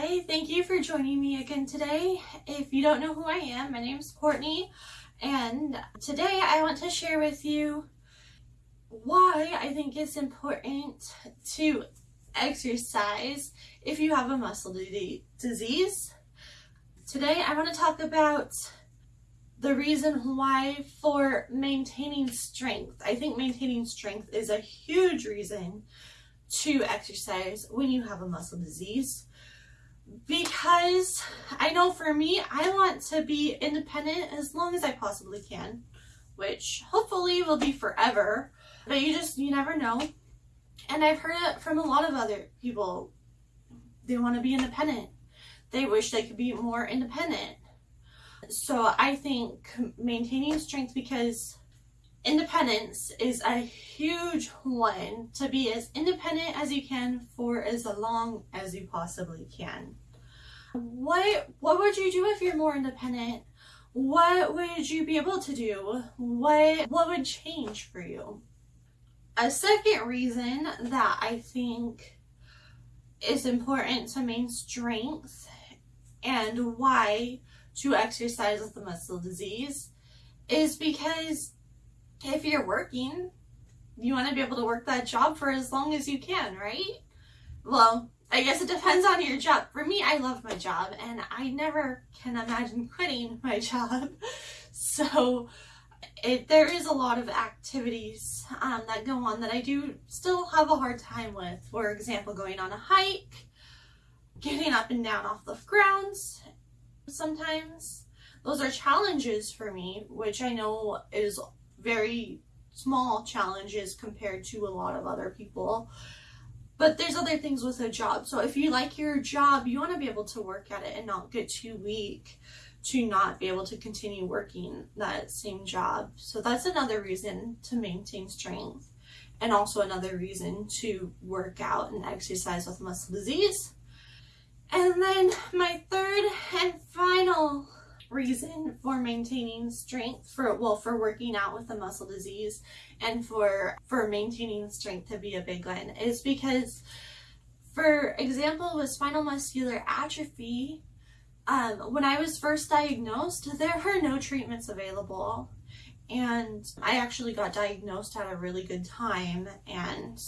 Hi, thank you for joining me again today. If you don't know who I am, my name is Courtney, and today I want to share with you why I think it's important to exercise if you have a muscle disease. Today I want to talk about the reason why for maintaining strength. I think maintaining strength is a huge reason to exercise when you have a muscle disease because I know for me, I want to be independent as long as I possibly can, which hopefully will be forever, but you just, you never know. And I've heard it from a lot of other people. They want to be independent. They wish they could be more independent. So I think maintaining strength because independence is a huge one to be as independent as you can for as long as you possibly can. What what would you do if you're more independent? What would you be able to do? What what would change for you? A second reason that I think is important to maintain strength and why to exercise with the muscle disease is because if you're working, you want to be able to work that job for as long as you can, right? Well, I guess it depends on your job. For me, I love my job and I never can imagine quitting my job. So it, there is a lot of activities um, that go on that I do still have a hard time with. For example, going on a hike, getting up and down off the grounds. Sometimes those are challenges for me, which I know is very small challenges compared to a lot of other people. But there's other things with a job. So if you like your job, you want to be able to work at it and not get too weak to not be able to continue working that same job. So that's another reason to maintain strength and also another reason to work out and exercise with muscle disease. And then my third and final reason for maintaining strength for well for working out with a muscle disease and for for maintaining strength to be a big one is because for example with spinal muscular atrophy um, when I was first diagnosed there were no treatments available. And I actually got diagnosed at a really good time. And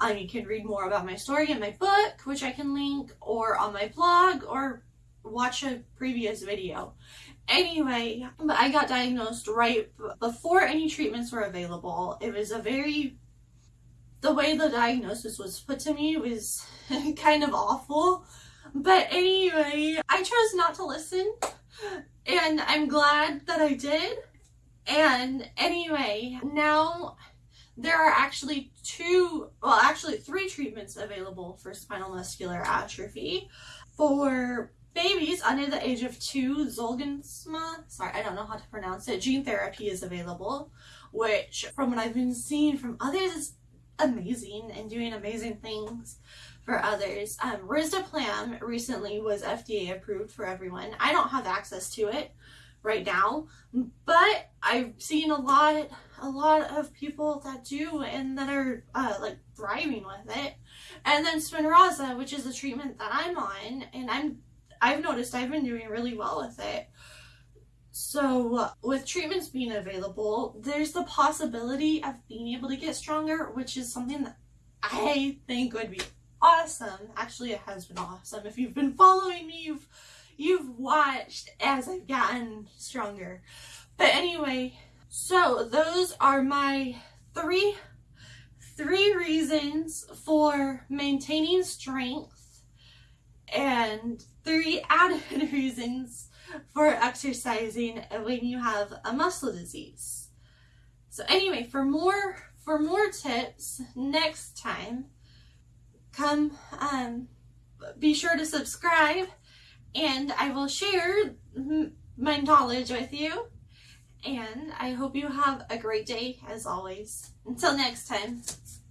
um, you can read more about my story in my book which I can link or on my blog or watch a previous video. Anyway, I got diagnosed right before any treatments were available. It was a very, the way the diagnosis was put to me was kind of awful. But anyway, I chose not to listen and I'm glad that I did. And anyway, now there are actually two, well actually three treatments available for spinal muscular atrophy. For babies under the age of two, Zolgensma, sorry, I don't know how to pronounce it, gene therapy is available, which from what I've been seeing from others is amazing and doing amazing things for others. Um, recently was FDA approved for everyone. I don't have access to it right now, but I've seen a lot, a lot of people that do and that are uh, like thriving with it. And then Spinraza, which is the treatment that I'm on, and I'm I've noticed I've been doing really well with it. So with treatments being available, there's the possibility of being able to get stronger, which is something that I think would be awesome. Actually, it has been awesome. If you've been following me, you've you've watched as I've gotten stronger. But anyway, so those are my three three reasons for maintaining strength and three added reasons for exercising when you have a muscle disease. So anyway, for more for more tips next time, come um, be sure to subscribe and I will share my knowledge with you. And I hope you have a great day as always. Until next time.